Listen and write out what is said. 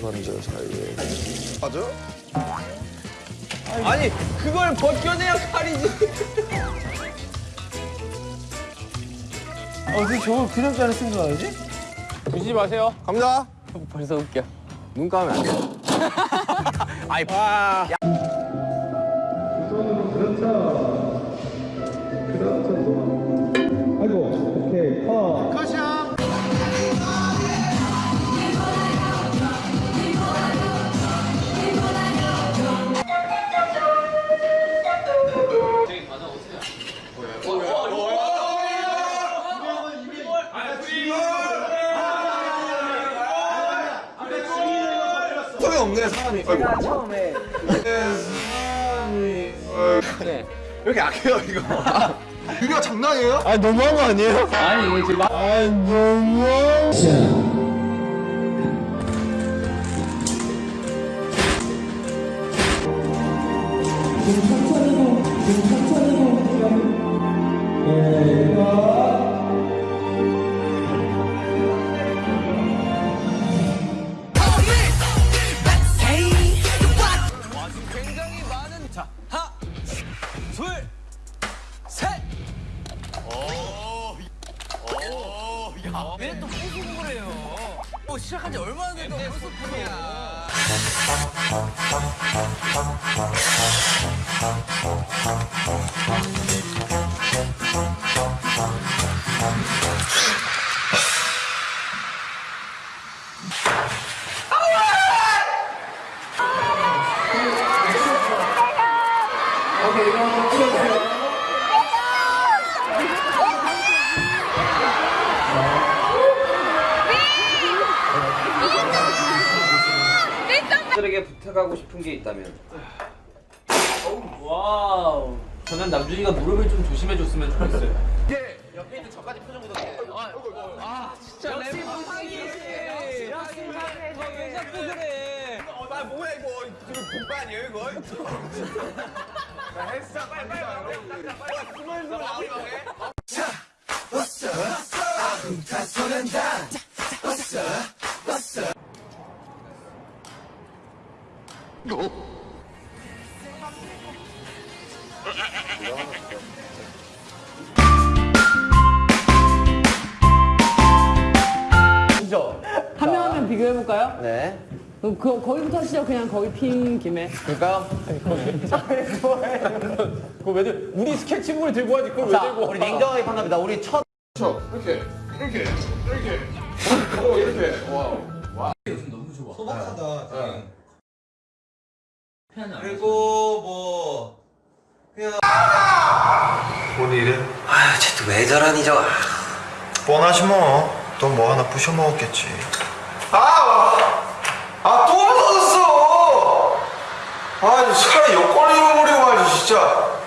어떻게 사이에 맞아? 아니 그걸 벗겨내야 칼이지 그 어떻게 저걸 그냥 자를 쓴 줄 알지? 주지 마세요 갑니다 벌써 웃겨 눈 감으면 안돼 아이 와. 그렇죠. 그렇죠. 야. 처음에 없네 사람이 제가 처음에 네, 사람이 네. 이렇게 약해요 이거 유리가 장난이에요? 아 너무한 거 아니에요? 아니 이거 지금 아 너무. 천천히고 천천히고 예, 아, 네. 네, 왜또 호수공을 해요? 뭐 시작한 지 얼마나 돼도 네, 호수품이야. 오케이, 이거 풀어주세요. 남들에게 부탁하고 싶은 게 있다면? Wow. 저는 남준이가 무릎을 좀 조심해줬으면 좋겠어요. 예. 옆에 있는 저까지 표정 묻었네. 아, 아 진짜 역시 부상이 역시 부상이 아, 자꾸 그래? 어, 나 뭐야 이거. 지금 동반 아니에요 이거? 헬스장 빨리 빨리 빨리 빨리 빨리 빨리 빨리 빨리 빨리 빨리 빨리 빨리 빨리 빨리 그죠? 한 명 한 명 비교해볼까요? 네. 그, 거기부터 하시죠. 그냥 거기 핀 김에. 그럴까요? 그거 왜 들고 우리 스케치북을 들고 하지 그걸 왜 들고 우리 냉정하게 판단합니다. 우리 첫. 이렇게. 이렇게. 이렇게. 오, 이렇게. 와우. 그리고 뭐 그냥 오늘은 아휴 쟤또 왜 저러니 저 뻔하지 뭐넌 뭐 하나 부셔먹었겠지. 아아또 부서졌어. 아 차라리 여권 잃어버리고 말지 진짜.